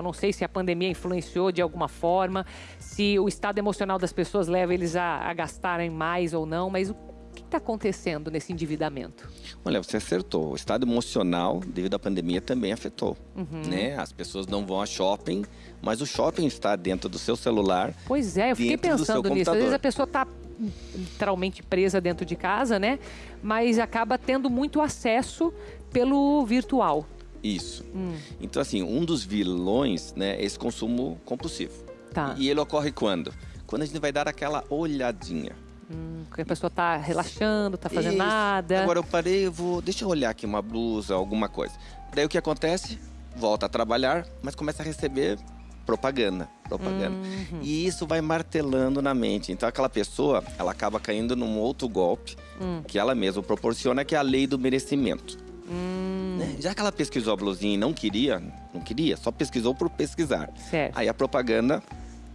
Eu não sei se a pandemia influenciou de alguma forma, se o estado emocional das pessoas leva eles a, a gastarem mais ou não, mas o que está acontecendo nesse endividamento? Olha, você acertou. O estado emocional, devido à pandemia, também afetou. Uhum. Né? As pessoas não vão a shopping, mas o shopping está dentro do seu celular. Pois é, eu fiquei pensando nisso. Às vezes a pessoa está literalmente presa dentro de casa, né? Mas acaba tendo muito acesso pelo virtual. Isso. Hum. Então, assim, um dos vilões né, é esse consumo compulsivo. Tá. E ele ocorre quando? Quando a gente vai dar aquela olhadinha. Hum, a pessoa está relaxando, está fazendo Isso. nada. Agora eu parei, eu vou. Deixa eu olhar aqui uma blusa, alguma coisa. Daí o que acontece? Volta a trabalhar, mas começa a receber propaganda, propaganda. Uhum. E isso vai martelando na mente. Então aquela pessoa, ela acaba caindo num outro golpe uhum. que ela mesma proporciona, que é a lei do merecimento. Hum. Já que ela pesquisou a blusinha e não queria, não queria, só pesquisou por pesquisar. Certo. Aí a propaganda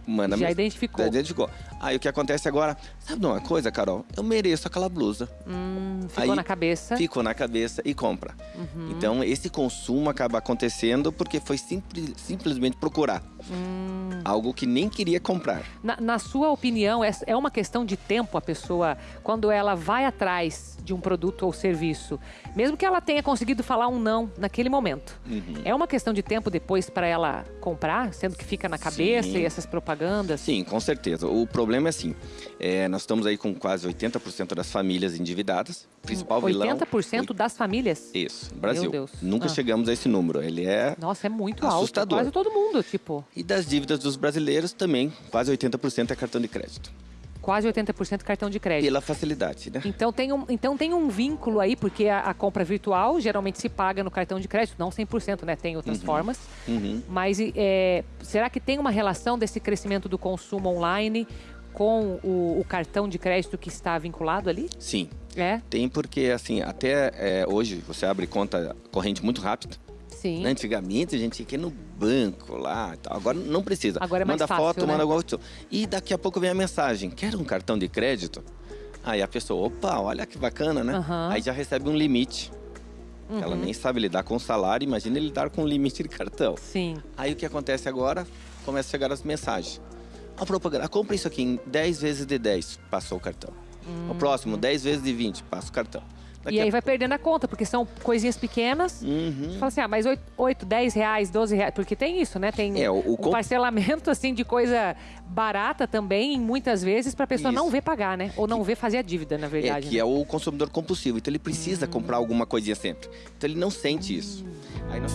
manda Já identificou. Já identificou. Aí o que acontece agora? Sabe de uma coisa, Carol? Eu mereço aquela blusa. Hum, ficou Aí, na cabeça. Ficou na cabeça e compra. Uhum. Então esse consumo acaba acontecendo porque foi simples, simplesmente procurar. Hum. Algo que nem queria comprar. Na, na sua opinião, é, é uma questão de tempo a pessoa, quando ela vai atrás de um produto ou serviço, mesmo que ela tenha conseguido falar um não naquele momento, uhum. é uma questão de tempo depois para ela comprar, sendo que fica na cabeça Sim. e essas propagandas? Sim, com certeza. O problema é assim, é, nós estamos aí com quase 80% das famílias endividadas. Principal 80% vilão... 80% das famílias? Isso, Brasil. Meu Deus. Nunca ah. chegamos a esse número. Ele é Nossa, é muito assustador. alto. Quase todo mundo, tipo. E das dívidas dos brasileiros também, quase 80% é cartão de crédito quase 80% cartão de crédito. Pela facilidade, né? Então tem um, então tem um vínculo aí, porque a, a compra virtual geralmente se paga no cartão de crédito, não 100%, né? Tem outras uhum. formas. Uhum. Mas é, será que tem uma relação desse crescimento do consumo online com o, o, cartão de crédito que está vinculado ali? Sim. É? Tem porque, assim, até é, hoje você abre conta corrente muito rápido. Sim. Né, antigamente a gente ia no banco lá e tal. Agora não precisa. Agora é mais manda fácil, foto, né? manda alguma coisa. E daqui a pouco vem a mensagem: quer um cartão de crédito? Aí a pessoa, opa, olha que bacana, né? Uhum. Aí já recebe um limite. Uhum. Ela nem sabe lidar com o salário, imagina lidar com um limite de cartão. Sim. Aí o que acontece agora? Começa a chegar as mensagens. A propaganda, compra isso aqui em 10 vezes de 10, passou o cartão. Uhum. O próximo, 10 vezes de 20, passa o cartão. Daqui e aí a... vai perdendo a conta, porque são coisinhas pequenas. Uhum. Você fala assim, ah, mas 8, 8, 10 reais, 12 reais. Porque tem isso, né? Tem é, o, o um parcelamento, assim, de coisa barata também, muitas vezes, para a pessoa isso. não ver pagar, né? Ou não ver fazer a dívida, na verdade. É, que né? é o consumidor compulsivo. Então ele precisa hum. comprar alguma coisinha sempre. Então ele não sente hum. isso. Aí nós...